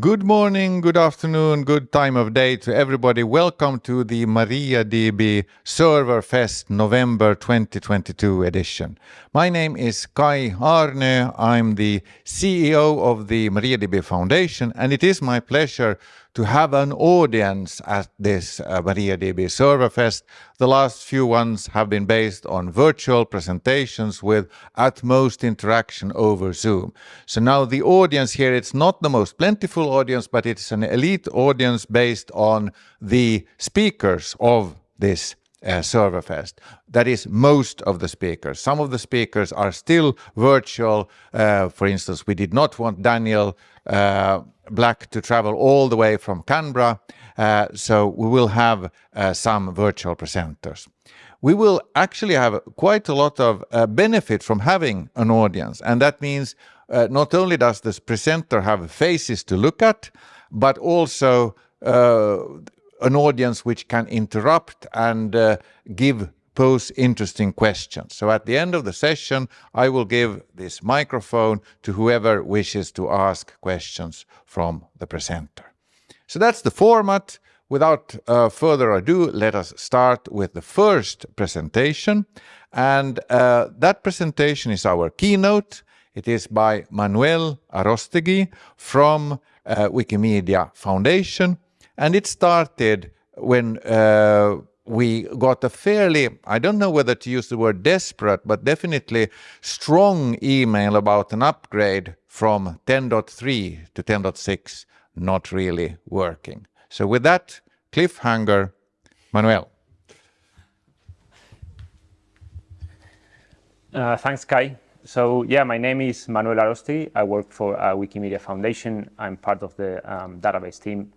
Good morning, good afternoon, good time of day to everybody. Welcome to the MariaDB Server Fest November 2022 edition. My name is Kaj Arnö. I'm the CEO of the MariaDB Foundation, and it is my pleasure to have an audience at this uh, MariaDB Server Fest. The last few ones have been based on virtual presentations with at most interaction over Zoom. So now the audience here, it's not the most plentiful audience, but it's an elite audience based on the speakers of this uh, Serverfest. That is most of the speakers. Some of the speakers are still virtual. Uh, for instance, we did not want Daniel uh, Black to travel all the way from Canberra, uh, so we will have uh, some virtual presenters. We will actually have quite a lot of uh, benefit from having an audience, and that means not only does this presenter have faces to look at, but also uh, an audience which can interrupt and uh, give pose interesting questions. So at the end of the session, I will give this microphone to whoever wishes to ask questions from the presenter. So that's the format. Without uh, further ado, let us start with the first presentation. And uh, that presentation is our keynote. It is by Manuel Arostegui from uh, Wikimedia Foundation. And it started when uh, we got a fairly, I don't know whether to use the word desperate, but definitely strong email about an upgrade from 10.3 to 10.6 not really working. So with that cliffhanger, Manuel. Uh, thanks, Kaj. So yeah, my name is Manuel Arostegui. I work for uh, Wikimedia Foundation. I'm part of the um, database team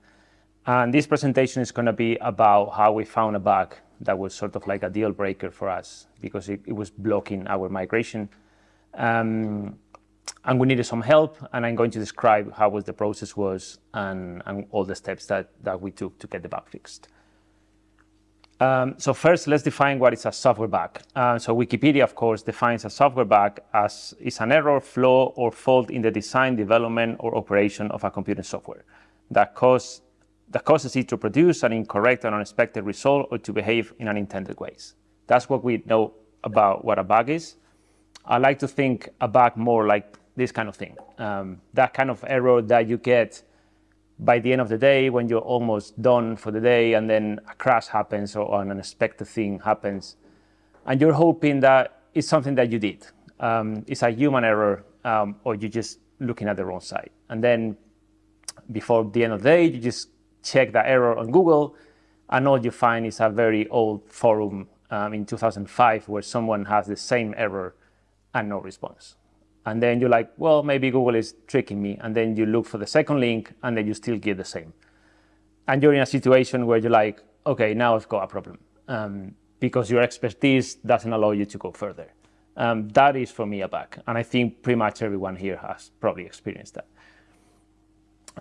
and this presentation is going to be about how we found a bug that was sort of like a deal breaker for us because it, it was blocking our migration. Um, and we needed some help, and I'm going to describe how was the process was and, and all the steps that, that we took to get the bug fixed. Um, so first, let's define what is a software bug. Uh, so Wikipedia, of course, defines a software bug as is an error, flaw, or fault in the design, development, or operation of a computer software that cause that causes it to produce an incorrect and unexpected result or to behave in unintended ways. That's what we know about what a bug is. I like to think a bug more like this kind of thing. Um, that kind of error that you get by the end of the day when you're almost done for the day and then a crash happens or an unexpected thing happens. And you're hoping that it's something that you did. Um, it's a human error um, or you're just looking at the wrong side. And then before the end of the day, you just check the error on Google, and all you find is a very old forum um, in 2005 where someone has the same error and no response. And then you're like, well, maybe Google is tricking me. And then you look for the second link, and then you still get the same. And you're in a situation where you're like, okay, now I've got a problem um, because your expertise doesn't allow you to go further. Um, that is for me a bug. And I think pretty much everyone here has probably experienced that.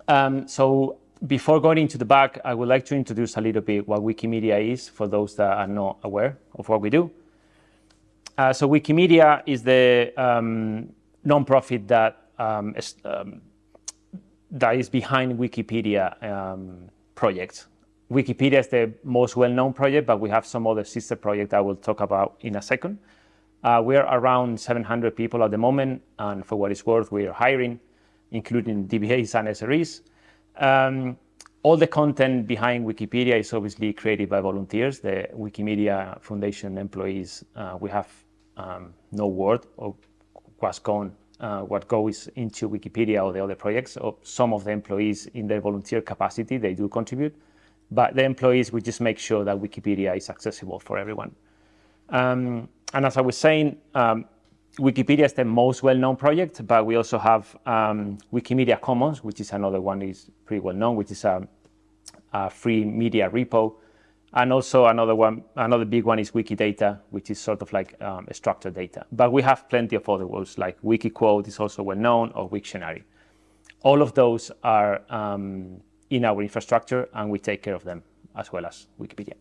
Um, so before going into the back, I would like to introduce a little bit what Wikimedia is for those that are not aware of what we do. Uh, so Wikimedia is the um, nonprofit that um, is, um, that is behind Wikipedia um, projects. Wikipedia is the most well-known project, but we have some other sister projects I will talk about in a second. Uh, we are around 700 people at the moment, and for what it's worth, we are hiring, including DBAs and SREs. Um, all the content behind Wikipedia is obviously created by volunteers, the Wikimedia Foundation employees. Uh, we have um, no word of gone, uh, what goes into Wikipedia or the other projects. So some of the employees in their volunteer capacity, they do contribute, but the employees, we just make sure that Wikipedia is accessible for everyone. Um, and as I was saying, um, Wikipedia is the most well-known project, but we also have um, Wikimedia Commons, which is another one is pretty well-known, which is a, a, free media repo. And also another one, another big one is Wikidata, which is sort of like um, structured data. But we have plenty of other ones, like Wikiquote is also well-known, or Wiktionary. All of those are um, in our infrastructure, and we take care of them as well as Wikipedia.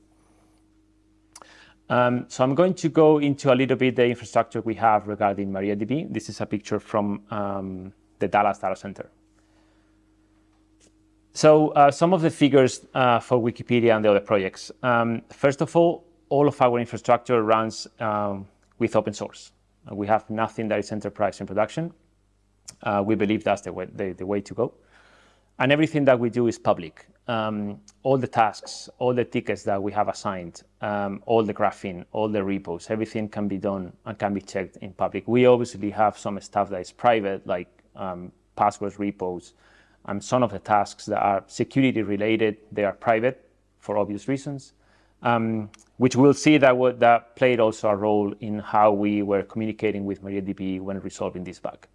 Um, so I'm going to go into a little bit the infrastructure we have regarding MariaDB. This is a picture from um, the Dallas Data Center. So uh, some of the figures uh, for Wikipedia and the other projects. Um, first of all, all of our infrastructure runs um, with open source. We have nothing that is enterprise in production. Uh, we believe that's the way, the, the way to go. And everything that we do is public. Um, all the tasks, all the tickets that we have assigned, um, all the graphing, all the repos, everything can be done and can be checked in public. We obviously have some stuff that is private, like um, passwords repos, and some of the tasks that are security related, they are private for obvious reasons, um, which we'll see that, that played also a role in how we were communicating with MariaDB when resolving this bug.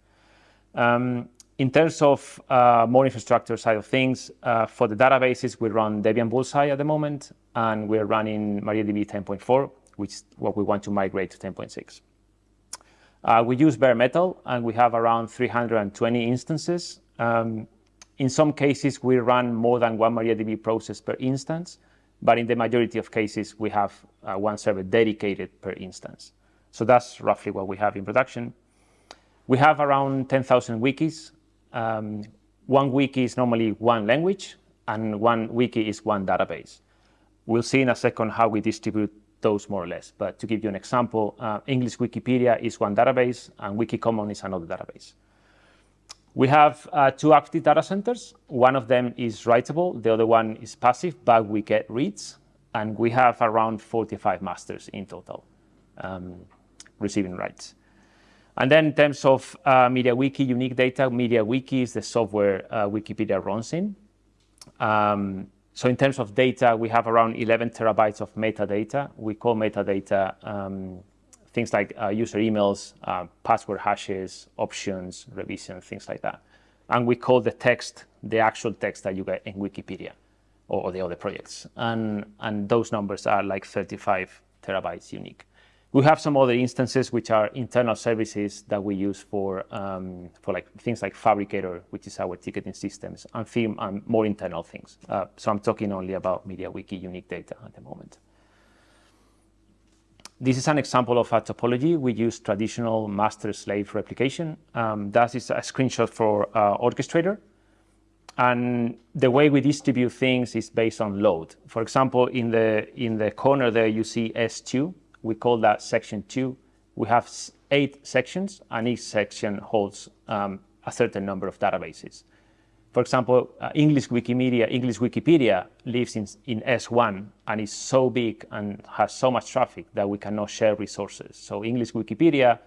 Um, in terms of uh, more infrastructure side of things, uh, for the databases, we run Debian Bullseye at the moment, and we're running MariaDB 10.4, which is what we want to migrate to 10.6. Uh, we use bare metal, and we have around 320 instances. Um, in some cases, we run more than one MariaDB process per instance, but in the majority of cases, we have uh, one server dedicated per instance. So that's roughly what we have in production. We have around 10,000 wikis. Um, one wiki is normally one language, and one wiki is one database. We'll see in a second how we distribute those more or less. But to give you an example, uh, English Wikipedia is one database, and Wikicommon is another database. We have uh, two active data centers. One of them is writable, the other one is passive, but we get reads, and we have around 45 masters in total um, receiving writes. And then in terms of uh, MediaWiki unique data, MediaWiki is the software uh, Wikipedia runs in. Um, so in terms of data, we have around 11 terabytes of metadata. We call metadata um, things like uh, user emails, uh, password hashes, options, revision, things like that. And we call the text the actual text that you get in Wikipedia or, or the other projects. And, and those numbers are like 35 terabytes unique. We have some other instances which are internal services that we use for, um, for like things like Phabricator, which is our ticketing systems, and and more internal things. Uh, so I'm talking only about MediaWiki unique data at the moment. This is an example of a topology. We use traditional master-slave replication. Um, that is a screenshot for uh, Orchestrator. And the way we distribute things is based on load. For example, in the, in the corner there, you see S2 we call that section two. We have eight sections, and each section holds um, a certain number of databases. For example, uh, English Wikimedia, English Wikipedia lives in, in S1 and is so big and has so much traffic that we cannot share resources. So English Wikipedia,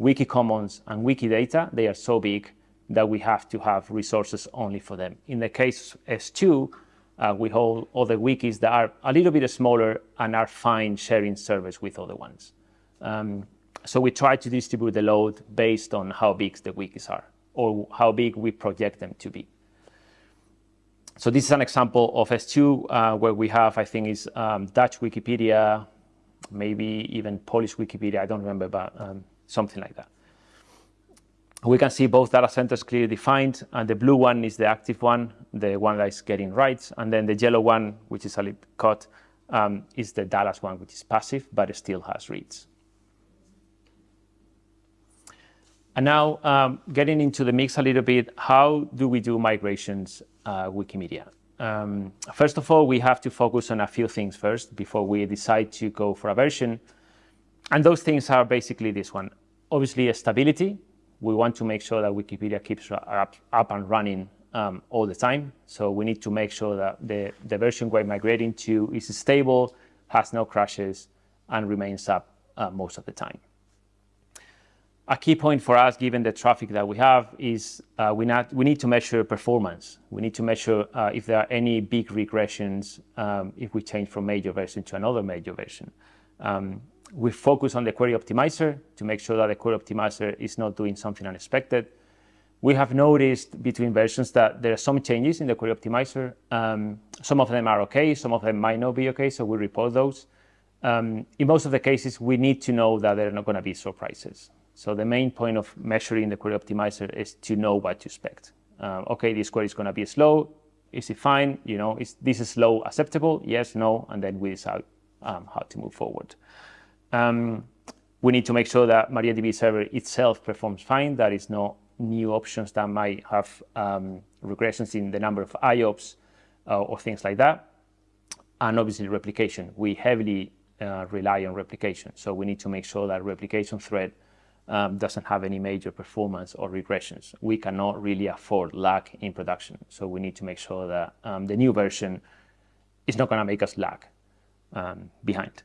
Wikicommons, and Wikidata, they are so big that we have to have resources only for them. In the case S2, uh, we hold other wikis that are a little bit smaller and are fine sharing service with other ones. Um, so we try to distribute the load based on how big the wikis are or how big we project them to be. So this is an example of S2 uh, where we have, I think, is um, Dutch Wikipedia, maybe even Polish Wikipedia, I don't remember, but um, something like that we can see both data centers clearly defined, and the blue one is the active one, the one that is getting writes, and then the yellow one, which is a little cut, um, is the Dallas one, which is passive, but it still has reads. And now, um, getting into the mix a little bit, how do we do migrations uh, Wikimedia? Um, first of all, we have to focus on a few things first before we decide to go for a version. And those things are basically this one. Obviously, a stability, we want to make sure that Wikipedia keeps up, up and running um, all the time. So we need to make sure that the, the version we're migrating to is stable, has no crashes, and remains up uh, most of the time. A key point for us, given the traffic that we have, is uh, we, not, we need to measure performance. We need to measure uh, if there are any big regressions um, if we change from major version to another major version. Um, we focus on the query optimizer to make sure that the query optimizer is not doing something unexpected. We have noticed between versions that there are some changes in the query optimizer. Um, some of them are okay, some of them might not be okay, so we report those. Um, in most of the cases, we need to know that there are not going to be surprises. So the main point of measuring the query optimizer is to know what to expect. Um, okay, this query is going to be slow. Is it fine? You know, is this slow acceptable? Yes, no, and then we decide um, how to move forward. Um, we need to make sure that MariaDB server itself performs fine, that is not new options that might have um, regressions in the number of IOPS uh, or things like that. And obviously replication. We heavily uh, rely on replication. So we need to make sure that replication thread um, doesn't have any major performance or regressions. We cannot really afford lag in production. So we need to make sure that um, the new version is not going to make us lag um, behind.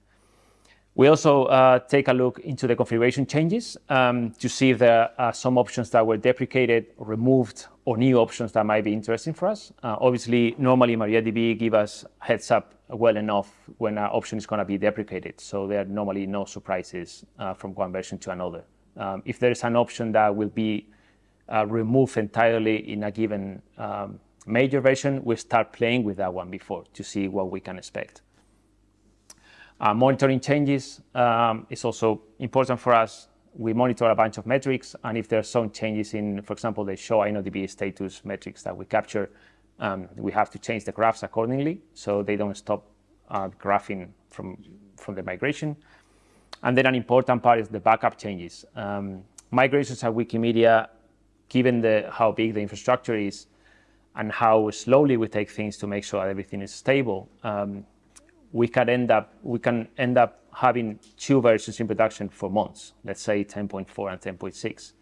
We also uh, take a look into the configuration changes um, to see if there are some options that were deprecated, removed, or new options that might be interesting for us. Uh, obviously, normally MariaDB give us heads up well enough when an option is going to be deprecated, so there are normally no surprises uh, from one version to another. Um, if there is an option that will be uh, removed entirely in a given um, major version, we start playing with that one before to see what we can expect. Uh, monitoring changes um, is also important for us. We monitor a bunch of metrics, and if there are some changes in, for example, the show InnoDB status metrics that we capture, um, we have to change the graphs accordingly so they don't stop uh, graphing from, from the migration. And then an important part is the backup changes. Um, migrations at Wikimedia, given the, how big the infrastructure is and how slowly we take things to make sure that everything is stable, um, we can end up we can end up having two versions in production for months, let's say 10.4 and 10.6.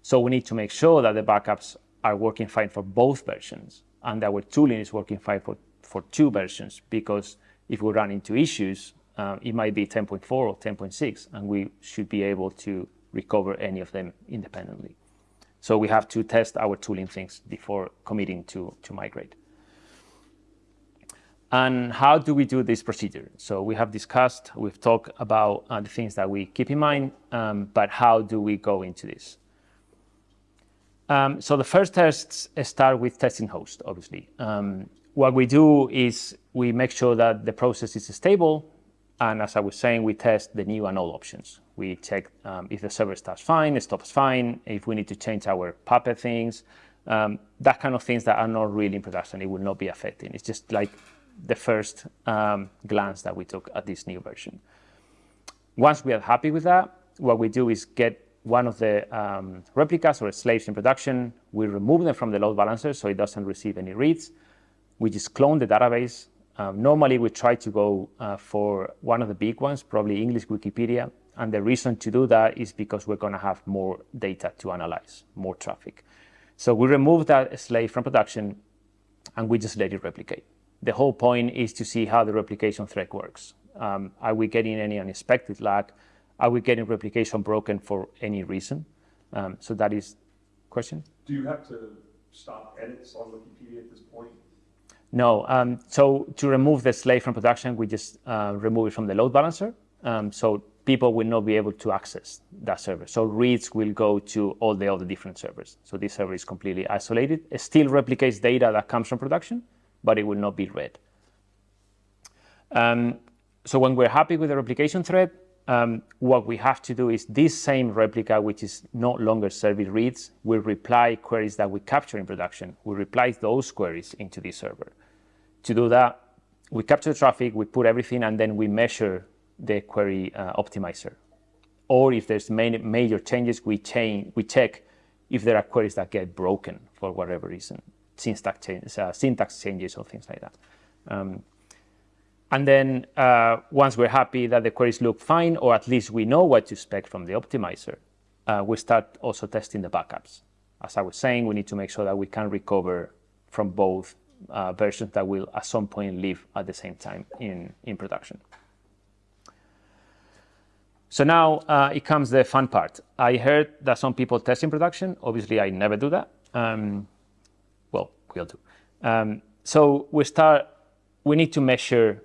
So we need to make sure that the backups are working fine for both versions and our tooling is working fine for, for two versions because if we run into issues, uh, it might be 10.4 or 10.6 and we should be able to recover any of them independently. So we have to test our tooling things before committing to, to migrate. And how do we do this procedure? So we have discussed, we've talked about uh, the things that we keep in mind, um, but how do we go into this? Um, so the first tests start with testing host, obviously. Um, what we do is we make sure that the process is stable. And as I was saying, we test the new and old options. We check um, if the server starts fine, it stops fine, if we need to change our Puppet things, um, that kind of things that are not really in production, it will not be affecting. It's just like the first um, glance that we took at this new version. Once we are happy with that, what we do is get one of the um, replicas or slaves in production. We remove them from the load balancer so it doesn't receive any reads. We just clone the database. Um, normally, we try to go uh, for one of the big ones, probably English Wikipedia. And the reason to do that is because we're going to have more data to analyze, more traffic. So we remove that slave from production and we just let it replicate the whole point is to see how the replication thread works. Um, are we getting any unexpected lag? Are we getting replication broken for any reason? Um, so that is question. Do you have to stop edits on Wikipedia at this point? No. Um, so to remove the slave from production, we just uh, remove it from the load balancer. Um, so people will not be able to access that server. So reads will go to all the other different servers. So this server is completely isolated. It still replicates data that comes from production, but it will not be read. Um, so when we're happy with the replication thread, um, what we have to do is this same replica, which is no longer serving reads, will reply queries that we capture in production. We reply those queries into this server. To do that, we capture the traffic, we put everything, and then we measure the query uh, optimizer. Or if there's major changes, we, change, we check if there are queries that get broken for whatever reason syntax, change, uh, syntax changes or things like that. Um, and then uh, once we're happy that the queries look fine, or at least we know what to expect from the optimizer, uh, we start also testing the backups. As I was saying, we need to make sure that we can recover from both uh, versions that will at some point live at the same time in, in production. So now uh, it comes the fun part. I heard that some people test in production. Obviously, I never do that. Um, will do. Um, so we start, we need to measure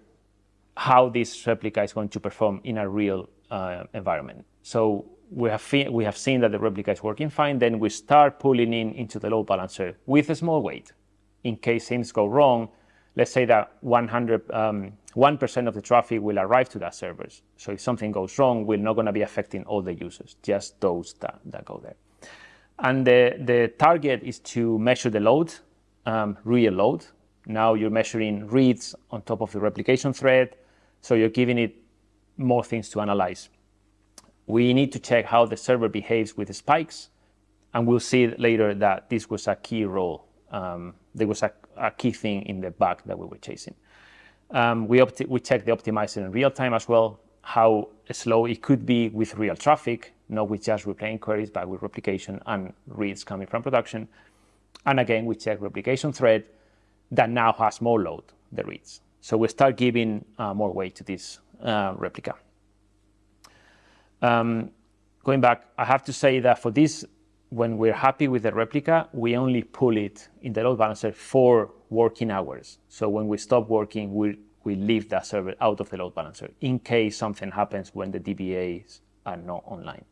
how this replica is going to perform in a real uh, environment. So we have, we have seen that the replica is working fine, then we start pulling in into the load balancer with a small weight. In case things go wrong, let's say that 100, um, 1% of the traffic will arrive to that servers. So if something goes wrong, we're not going to be affecting all the users, just those that, that go there. And the, the target is to measure the load um, real load. Now you're measuring reads on top of the replication thread, so you're giving it more things to analyze. We need to check how the server behaves with the spikes And we'll see later that this was a key role. Um, there was a, a, key thing in the bug that we were chasing. Um, we, we checked the optimizer in real time as well, how slow it could be with real traffic, not with just replaying queries, but with replication and reads coming from production. And again, we check replication thread that now has more load, the reads. So we start giving uh, more weight to this uh, replica. Um, going back, I have to say that for this, when we're happy with the replica, we only pull it in the load balancer for working hours. So when we stop working, we, we leave that server out of the load balancer in case something happens when the DBAs are not online.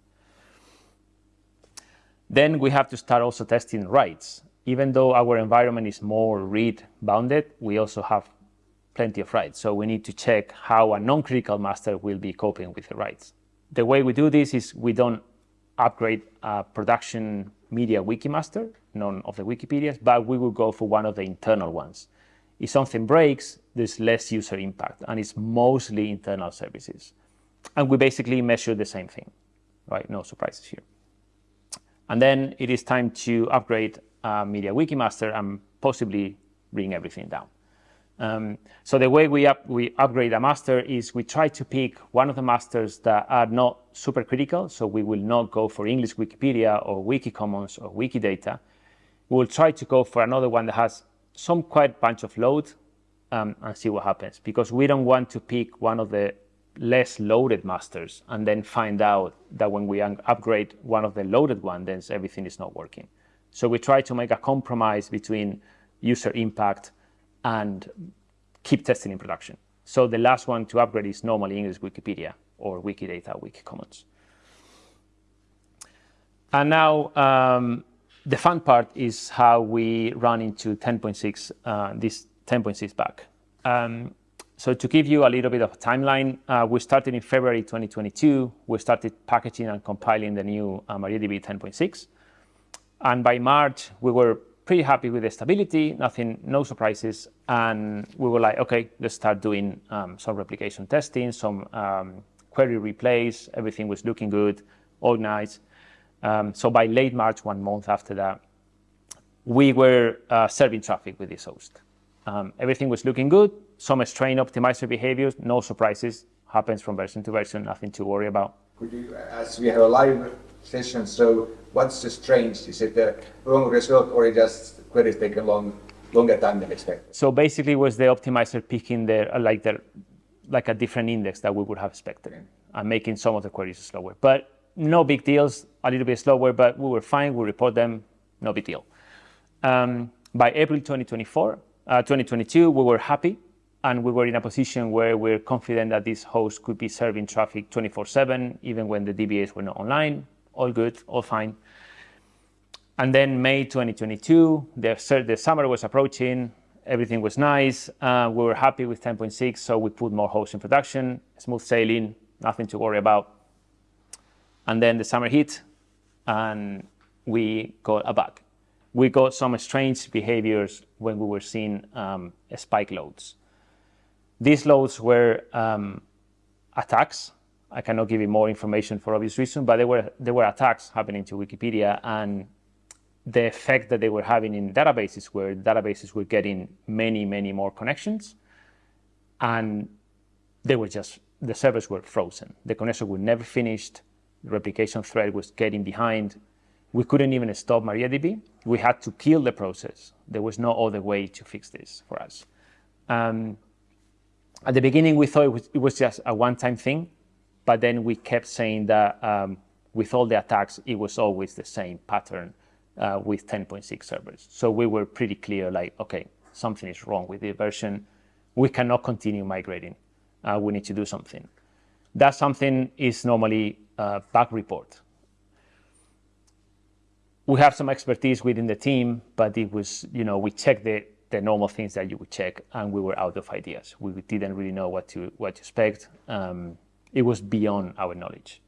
Then we have to start also testing writes. Even though our environment is more read bounded, we also have plenty of writes. So we need to check how a non-critical master will be coping with the writes. The way we do this is we don't upgrade a production media wiki master, none of the Wikipedias, but we will go for one of the internal ones. If something breaks, there's less user impact, and it's mostly internal services. And we basically measure the same thing, right? No surprises here. And then it is time to upgrade uh, Media Wiki Master and possibly bring everything down. Um, so the way we, up, we upgrade a master is we try to pick one of the masters that are not super critical. So we will not go for English Wikipedia or Wikicommons or Wikidata. We'll try to go for another one that has some quite bunch of load um, and see what happens because we don't want to pick one of the less loaded masters and then find out that when we upgrade one of the loaded one, then everything is not working. So we try to make a compromise between user impact and keep testing in production. So the last one to upgrade is normally English Wikipedia or Wikidata, Wikicommons. And now um, the fun part is how we run into 10.6, uh, this 10.6 bug. Um, so to give you a little bit of a timeline, uh, we started in February 2022. We started packaging and compiling the new uh, MariaDB 10.6. And by March, we were pretty happy with the stability, nothing, no surprises. And we were like, okay, let's start doing um, some replication testing, some um, query replays. Everything was looking good, organized. Um, so by late March, one month after that, we were uh, serving traffic with this host. Um, everything was looking good. Some strain optimizer behaviors, no surprises, happens from version to version, nothing to worry about. Could you, as we have a live session, so what's the strange? Is it the wrong result or just queries taking long, longer time than expected? So basically was the optimizer picking the, like, the, like a different index that we would have expected okay. and making some of the queries slower. But no big deals, a little bit slower, but we were fine, we report them, no big deal. Um, by April 2024, uh, 2022, we were happy and we were in a position where we're confident that this host could be serving traffic 24-7, even when the DBAs were not online. All good, all fine. And then May 2022, the, the summer was approaching, everything was nice. Uh, we were happy with 10.6, so we put more hosts in production, smooth sailing, nothing to worry about. And then the summer hit, and we got a bug we got some strange behaviors when we were seeing um, spike loads. These loads were um, attacks. I cannot give you more information for obvious reasons, but there were, there were attacks happening to Wikipedia and the effect that they were having in databases where databases were getting many, many more connections and they were just, the servers were frozen. The connection would never finished. The replication thread was getting behind. We couldn't even stop MariaDB. We had to kill the process. There was no other way to fix this for us. Um, at the beginning, we thought it was, it was just a one-time thing, but then we kept saying that um, with all the attacks, it was always the same pattern uh, with 10.6 servers. So we were pretty clear, like, okay, something is wrong with the version. We cannot continue migrating. Uh, we need to do something. That something is normally a bug report we have some expertise within the team, but it was, you know, we checked the, the normal things that you would check and we were out of ideas. We didn't really know what to, what to expect. Um, it was beyond our knowledge.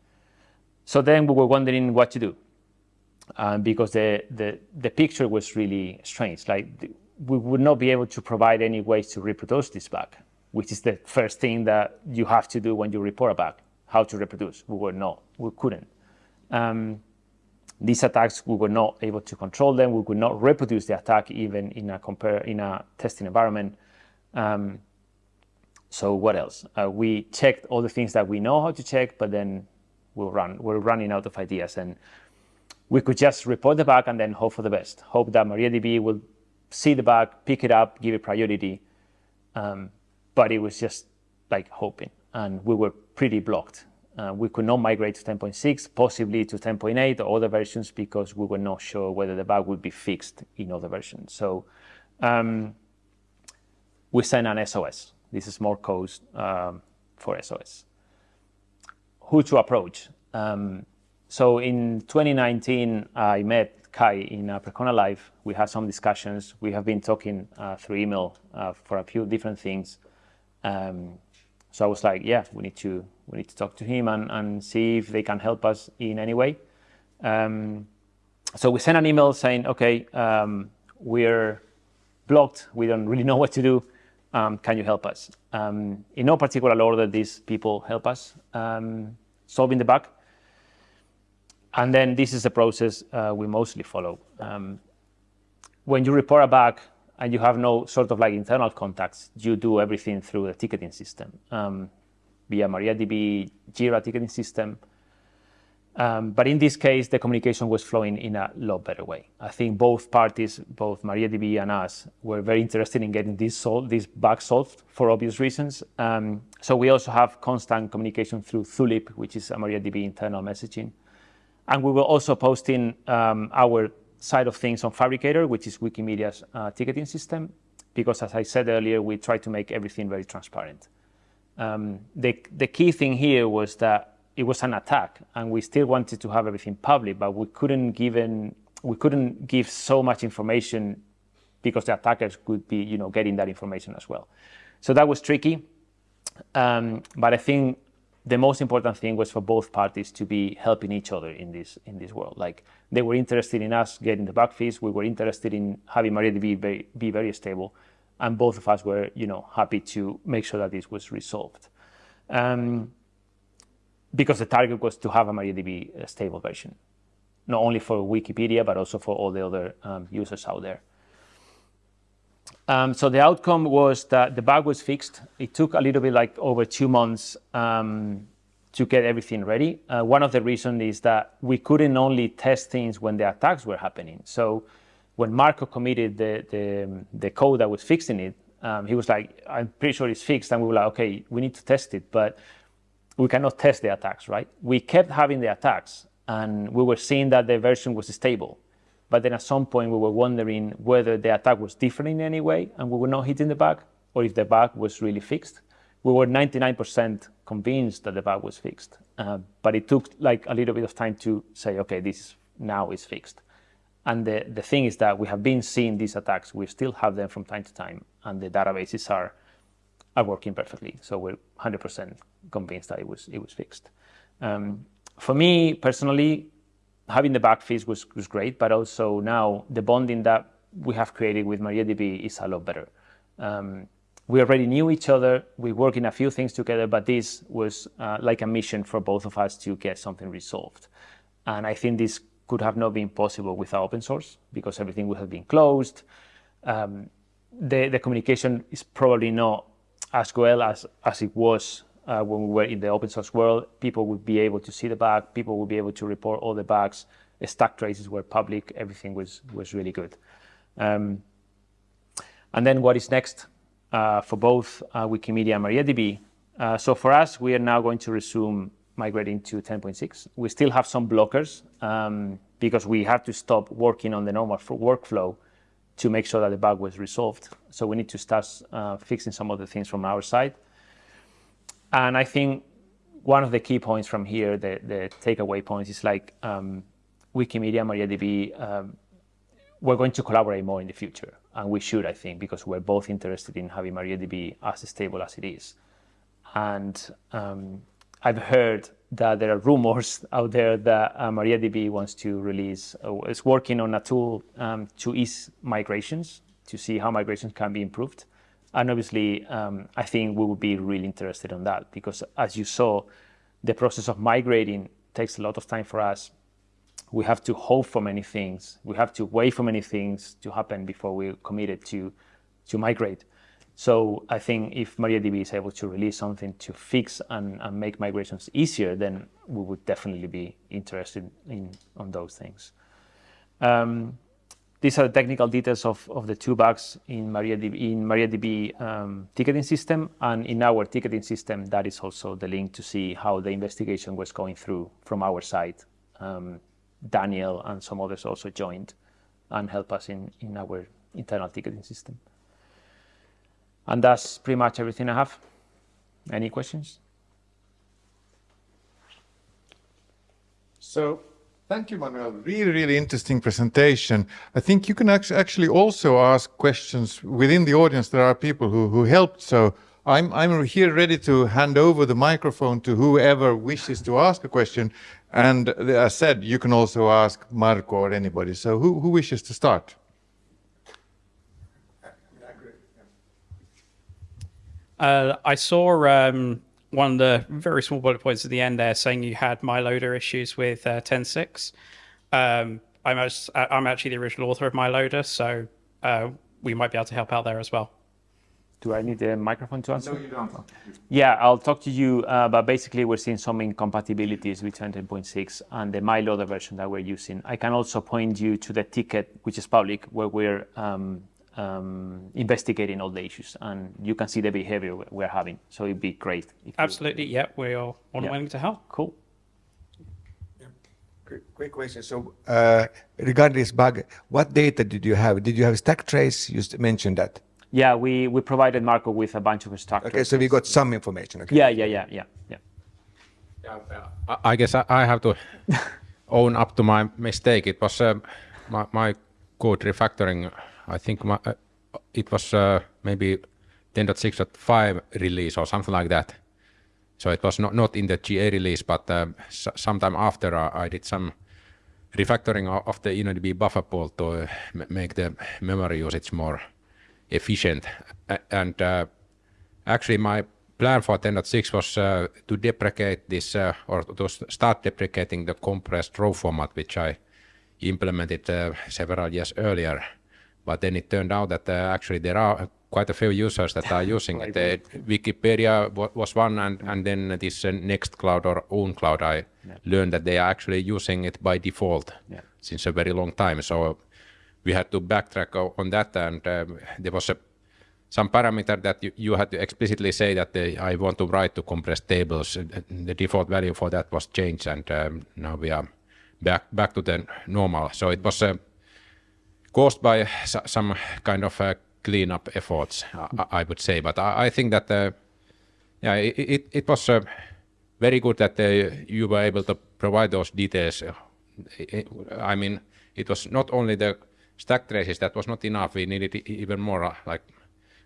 So then we were wondering what to do um, because the, the, the picture was really strange. Like we would not be able to provide any ways to reproduce this bug, which is the first thing that you have to do when you report a bug, how to reproduce. We were not, we couldn't. Um, these attacks, we were not able to control them. We could not reproduce the attack even in a compare in a testing environment. Um, so what else? Uh, we checked all the things that we know how to check, but then we'll run. We're running out of ideas, and we could just report the bug and then hope for the best. Hope that MariaDB will see the bug, pick it up, give it priority. Um, but it was just like hoping, and we were pretty blocked. Uh, we could not migrate to 10.6, possibly to 10.8 or other versions because we were not sure whether the bug would be fixed in other versions. So um, we sent an SOS. This is more code um, for SOS. Who to approach? Um, so in 2019, I met Kaj in uh, Percona Live. We had some discussions. We have been talking uh, through email uh, for a few different things. Um, so I was like, yeah, we need to we need to talk to him and, and see if they can help us in any way. Um, so we sent an email saying, okay, um, we're blocked. We don't really know what to do. Um, can you help us? Um, in no particular order, these people help us um, solving the bug. And then this is the process uh, we mostly follow. Um, when you report a bug and you have no sort of like internal contacts, you do everything through the ticketing system um, via MariaDB Jira ticketing system. Um, but in this case, the communication was flowing in a lot better way. I think both parties, both MariaDB and us, were very interested in getting this, sol this bug solved for obvious reasons. Um, so we also have constant communication through Zulip, which is a MariaDB internal messaging. And we were also posting um, our side of things on Phabricator, which is Wikimedia's uh, ticketing system, because as I said earlier, we try to make everything very transparent. Um, the, the key thing here was that it was an attack, and we still wanted to have everything public, but we couldn't given we couldn't give so much information because the attackers could be, you know, getting that information as well. So that was tricky. Um, but I think the most important thing was for both parties to be helping each other in this in this world. Like they were interested in us getting the bug fix. We were interested in having MariaDB be very, be very stable, and both of us were, you know, happy to make sure that this was resolved. Um, because the target was to have a MariaDB stable version, not only for Wikipedia but also for all the other um, users out there. Um, so the outcome was that the bug was fixed. It took a little bit like over two months um, to get everything ready. Uh, one of the reasons is that we couldn't only test things when the attacks were happening. So when Marko committed the, the, the code that was fixing it, um, he was like, I'm pretty sure it's fixed. And we were like, okay, we need to test it, but we cannot test the attacks, right? We kept having the attacks and we were seeing that the version was stable. But then at some point we were wondering whether the attack was different in any way and we were not hitting the bug or if the bug was really fixed. We were 99% convinced that the bug was fixed, uh, but it took like a little bit of time to say, okay, this now is fixed. And the, the thing is that we have been seeing these attacks. We still have them from time to time, and the databases are, are working perfectly. So we're 100% convinced that it was, it was fixed. Um, for me personally, having the bug fix was, was great, but also now the bonding that we have created with MariaDB is a lot better. Um, we already knew each other, we worked in a few things together, but this was uh, like a mission for both of us to get something resolved. And I think this could have not been possible without open source because everything would have been closed. Um, the, the communication is probably not as well as, as it was uh, when we were in the open source world, people would be able to see the bug, people would be able to report all the bugs, stack traces were public, everything was, was really good. Um, and then what is next uh, for both uh, Wikimedia and MariaDB? Uh, so for us, we are now going to resume migrating to 10.6. We still have some blockers um, because we have to stop working on the normal workflow to make sure that the bug was resolved. So we need to start uh, fixing some of the things from our side. And I think one of the key points from here, the, the takeaway points, is like um, Wikimedia, MariaDB, um, we're going to collaborate more in the future. And we should, I think, because we're both interested in having MariaDB as stable as it is. And um, I've heard that there are rumors out there that uh, MariaDB wants to release, uh, is working on a tool um, to ease migrations, to see how migrations can be improved. And obviously, um, I think we would be really interested in that because as you saw, the process of migrating takes a lot of time for us. we have to hope for many things. We have to wait for many things to happen before we're committed to, to migrate. So I think if MariaDB is able to release something to fix and, and make migrations easier, then we would definitely be interested in on those things. Um, these are the technical details of, of the two bugs in MariaDB, in MariaDB um, ticketing system. And in our ticketing system, that is also the link to see how the investigation was going through from our side. Um, Daniel and some others also joined and helped us in, in our internal ticketing system. And that's pretty much everything I have. Any questions? So thank you, Manuel. Really, really interesting presentation. I think you can actually also ask questions within the audience. There are people who, who helped. So I'm, I'm here ready to hand over the microphone to whoever wishes to ask a question. And as said, you can also ask Marko or anybody. So who, who wishes to start? Uh, I saw um, one of the very small bullet points at the end there saying you had MyLoader issues with uh, 10.6. Um, I'm, I'm actually the original author of MyLoader, so uh, we might be able to help out there as well. Do I need the microphone to answer? No, you don't. Yeah, I'll talk to you, uh, but basically we're seeing some incompatibilities between 10.6 and the MyLoader version that we're using. I can also point you to the ticket, which is public, where we're um, um, investigating all the issues and you can see the behavior we're having. So it'd be great. Absolutely, you... yeah, we are on yeah. willing to help. Cool. Quick question. So uh, regarding this bug, what data did you have? Did you have stack trace? You mentioned that. Yeah, we, we provided Marko with a bunch of structures. Okay, so we got some information. Okay. Yeah, yeah, yeah, yeah, yeah. yeah I guess I have to own up to my mistake. It was uh, my, my code refactoring. I think my, uh, it was uh, maybe 10.6.5 release or something like that. So it was not, not in the GA release, but uh, sometime after uh, I did some refactoring of the InnoDB buffer pool to uh, make the memory usage more efficient. And uh, actually, my plan for 10.6 was uh, to deprecate this uh, or to start deprecating the compressed row format, which I implemented uh, several years earlier. But then it turned out that uh, actually there are quite a few users that are using it. Uh, Wikipedia was one, and, and then this Nextcloud or OwnCloud, I yeah. learned that they are actually using it by default yeah. since a very long time. So we had to backtrack on that, and um, there was a, some parameter that you, you, had to explicitly say that uh, I want to write to compressed tables. The default value for that was changed, and um, now we are back back to the normal. So it was uh, caused by some kind of uh, cleanup efforts, I, I, would say. But I, I think that uh, yeah, it, it, it was uh, very good that uh, you were able to provide those details. I mean, it was not only the stack traces, that was not enough. We needed even more uh, like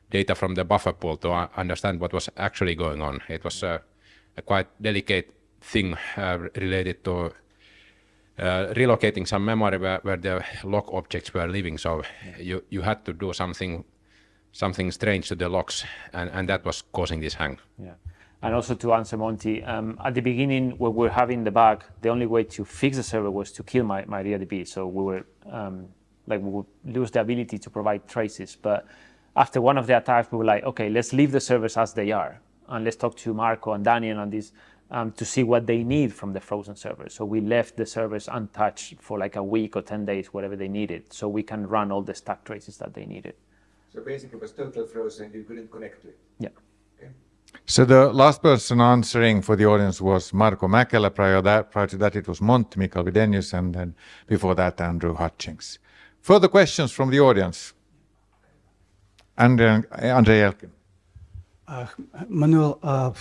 data from the buffer pool to uh, understand what was actually going on. It was a quite delicate thing related to uh, relocating some memory where, where, the lock objects were living. So you, you had to do something something strange to the locks, and, and that was causing this hang. Yeah. And also to answer Monty, um, at the beginning when we were having the bug, the only way to fix the server was to kill my, MariaDB. So we were um, like we would lose the ability to provide traces. But after one of the attacks, we were like, okay, let's leave the servers as they are. And let's talk to Marko and Daniel on this um, to see what they need from the frozen servers. So we left the servers untouched for like a week or 10 days, whatever they needed, so we can run all the stack traces that they needed. So basically it was total frozen, you couldn't connect to it? Yeah. So the last person answering for the audience was Marko Mäkelä. Prior, that, prior to that, it was Monty Mikael Widenius, and then before that, Andrew Hutchings. Further questions from the audience? Andrei, Andrei Elkin. Uh, Manuel, uh,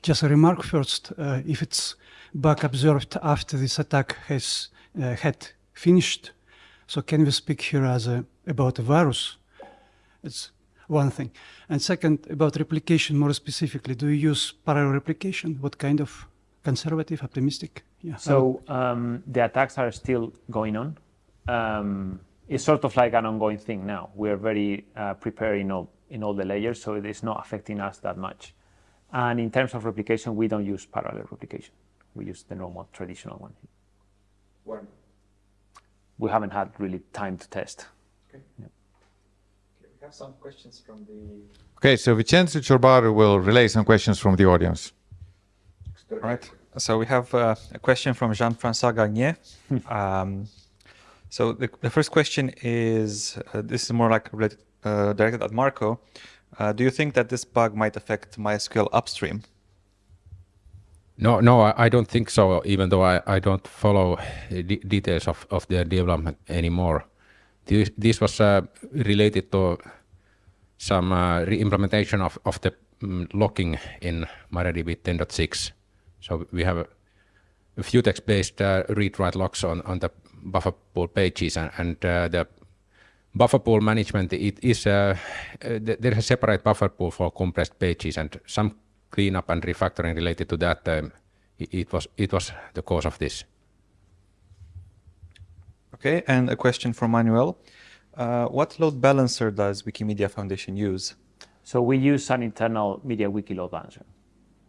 just a remark first. Uh, if it's bug observed after this attack has uh, had finished, so can we speak here as a, about a virus? It's one thing. And second, about replication more specifically, do you use parallel replication? What kind of conservative, optimistic? Yeah. So um, the attacks are still going on. Um, it's sort of like an ongoing thing now. We are very uh, prepared in all, in all the layers, so it is not affecting us that much. And in terms of replication, we don't use parallel replication. We use the normal traditional one. One. we haven't had really time to test. Okay. We have some questions from the. Okay, so Vicențiu Ciorbaru will relay some questions from the audience. All right. So we have uh, a question from Jean-François Gagné. um, so the, the first question is, uh, this is more like related, uh, directed at Marko. Uh, do you think that this bug might affect MySQL upstream? No, no, I, I don't think so. Even though I, I don't follow de details of, of the development anymore. This, this was uh, related to some uh, re-implementation of, of the um, locking in MariaDB 10.6. So we have a, a few futex-based uh, read-write locks on, on the buffer pool pages and, and uh, the buffer pool management, it is, uh, uh, there is a separate buffer pool for compressed pages and some cleanup and refactoring related to that, um, it, it, was, it was the cause of this. Okay, and a question from Manuel. Uh, what load balancer does Wikimedia Foundation use? So we use an internal MediaWiki load balancer.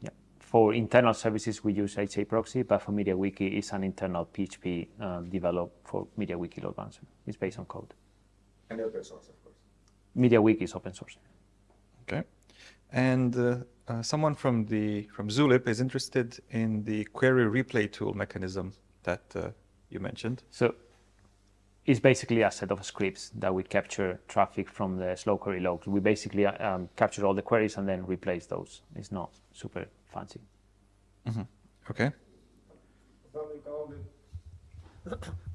Yeah. For internal services, we use HA proxy, but for MediaWiki, it's an internal PHP um, developed for MediaWiki load balancer. It's based on code. And open source, of course. MediaWiki is open source. Okay, and uh, uh, someone from the from Zulip is interested in the query replay tool mechanism that uh, you mentioned. So it's basically a set of scripts that we capture traffic from the slow query logs. We basically um, capture all the queries and then replace those. It's not super fancy. Mm -hmm. Okay.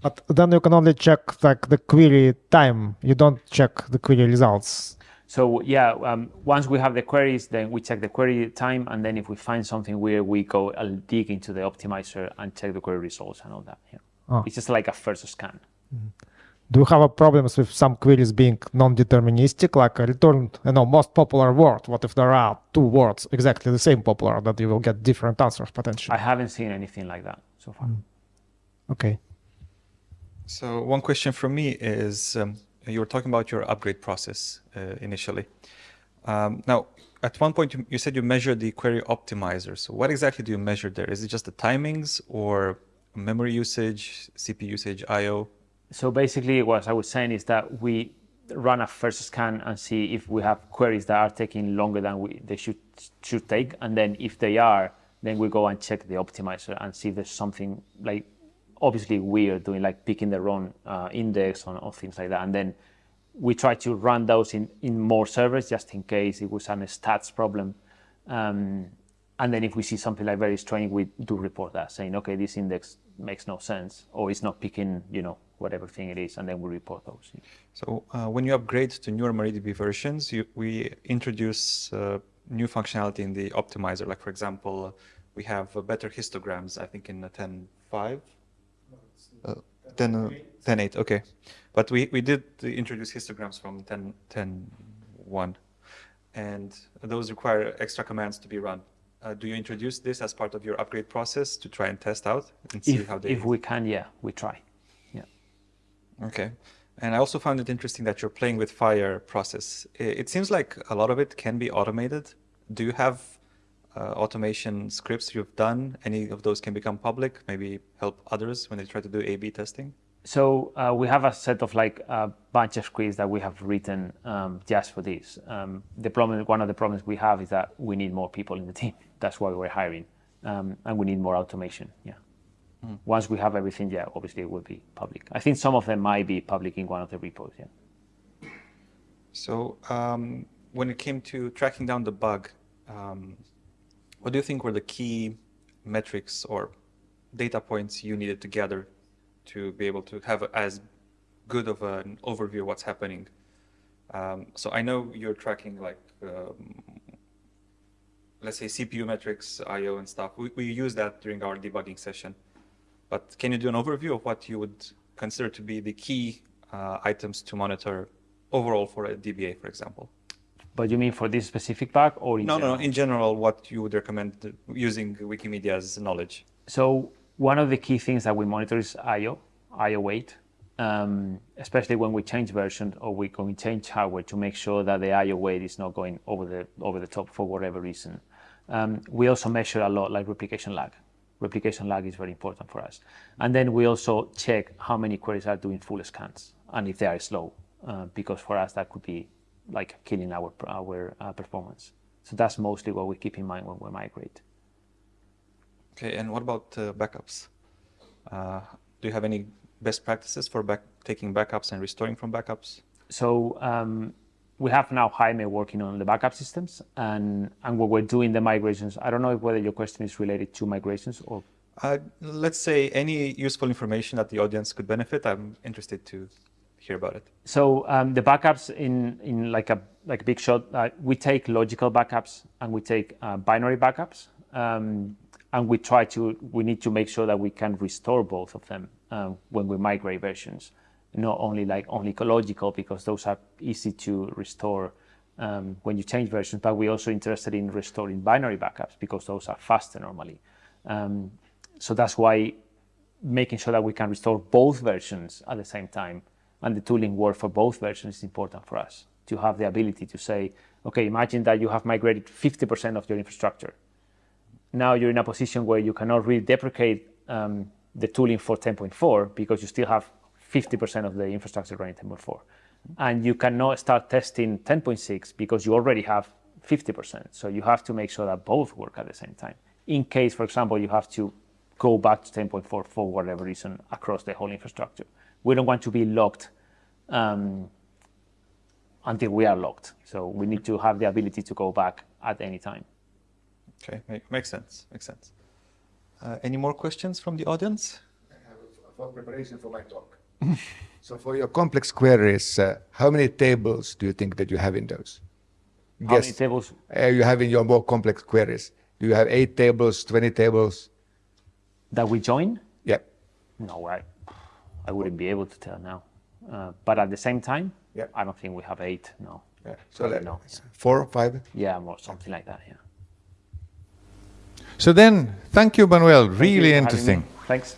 But then you can only check like the query time. You don't check the query results. So yeah, um, once we have the queries, then we check the query time, and then if we find something weird, we go and dig into the optimizer and check the query results and all that. Yeah. Oh. It's just like a first scan. Mm-hmm. Do you have problems with some queries being non-deterministic, like a return, you know, most popular word? What if there are two words exactly the same popular that you will get different answers potentially? I haven't seen anything like that so far. Mm. Okay. So one question from me is, um, you were talking about your upgrade process uh, initially. Um, now, at one point you, you, said you measured the query optimizer. So what exactly do you measure there? Is it just the timings or memory usage, CPU usage, I/O? So basically, what I was saying is that we run a first scan and see if we have queries that are taking longer than we, they should should take, and then if they are, then we go and check the optimizer and see if there's something like obviously weird doing like picking the wrong uh, index or, things like that, and then we try to run those in in more servers just in case it was an stats problem. Um, and then if we see something like very strange, we do report that, saying, okay, this index makes no sense, or it's not picking, you know, whatever thing it is, and then we report those. So uh, when you upgrade to newer MariaDB versions, you, we introduce uh, new functionality in the optimizer. Like for example, we have uh, better histograms, I think in 10.5. Uh, 10, uh, 10.8, okay. But we, we did introduce histograms from 10, 10.1, and those require extra commands to be run. Uh, do you introduce this as part of your upgrade process to try and test out and see if, how they... If we can, yeah, we try. Yeah. Okay. And I also found it interesting that you're playing with fire process. It seems like a lot of it can be automated. Do you have uh, automation scripts you've done? Any of those can become public, maybe help others when they try to do A-B testing? So uh, we have a set of like a bunch of scripts that we have written um, just for this. Um, the problem, one of the problems we have is that we need more people in the team. That's why we're hiring, um, and we need more automation. Yeah. Mm. Once we have everything, yeah, obviously it will be public. I think some of them might be public in one of the repos, yeah. So um, when it came to tracking down the bug, um, what do you think were the key metrics or data points you needed to gather to be able to have as good of an overview of what's happening? Um, so I know you're tracking like, um, let's say CPU metrics, IO and stuff. We, we use that during our debugging session. But can you do an overview of what you would consider to be the key uh, items to monitor overall for a DBA, for example? But you mean for this specific bug or in no, general? No, in general, what you would recommend using Wikimedia's knowledge? So one of the key things that we monitor is I/O, I/O wait, um, especially when we change version or we going to change hardware to make sure that the I/O wait is not going over the over the top for whatever reason. Um, we also measure a lot like replication lag. Replication lag is very important for us. And then we also check how many queries are doing full scans and if they are slow, uh, because for us that could be like killing our our uh, performance. So that's mostly what we keep in mind when we migrate. Okay, and what about uh, backups? Uh, do you have any best practices for back taking backups and restoring from backups? So um, we have now Jaime working on the backup systems, and and what we're doing the migrations. I don't know if whether your question is related to migrations or. Uh, let's say any useful information that the audience could benefit. I'm interested to hear about it. So um, the backups in in like a like a big shot, uh, we take logical backups and we take uh, binary backups, um, and we try to we need to make sure that we can restore both of them um, when we migrate versions, not only like only logical because those are easy to restore um, when you change versions, but we're also interested in restoring binary backups because those are faster normally. Um, so that's why making sure that we can restore both versions at the same time and the tooling work for both versions is important for us to have the ability to say, okay, imagine that you have migrated 50% of your infrastructure. Now you're in a position where you cannot really deprecate um, the tooling for 10.4 because you still have 50% of the infrastructure running 10.4. And you cannot start testing 10.6 because you already have 50%. So you have to make sure that both work at the same time. In case, for example, you have to go back to 10.4 for whatever reason across the whole infrastructure. We don't want to be locked um, until we are locked. So we need to have the ability to go back at any time. Okay, make, makes sense. Makes sense. Uh, any more questions from the audience? I have a- for preparation for my talk. so for your complex queries, uh, how many tables do you think that you have in those? How many tables? Uh, you have in your more complex queries. Do you have eight tables, 20 tables? That we join? Yeah. No, I, I wouldn't be able to tell now. Uh, but at the same time, Yeah. I don't think we have eight. No. yeah. So Probably like no. four, five? Yeah, more something like that. Yeah. So then, thank you, Manuel. Thank Really for having me. interesting. Thanks.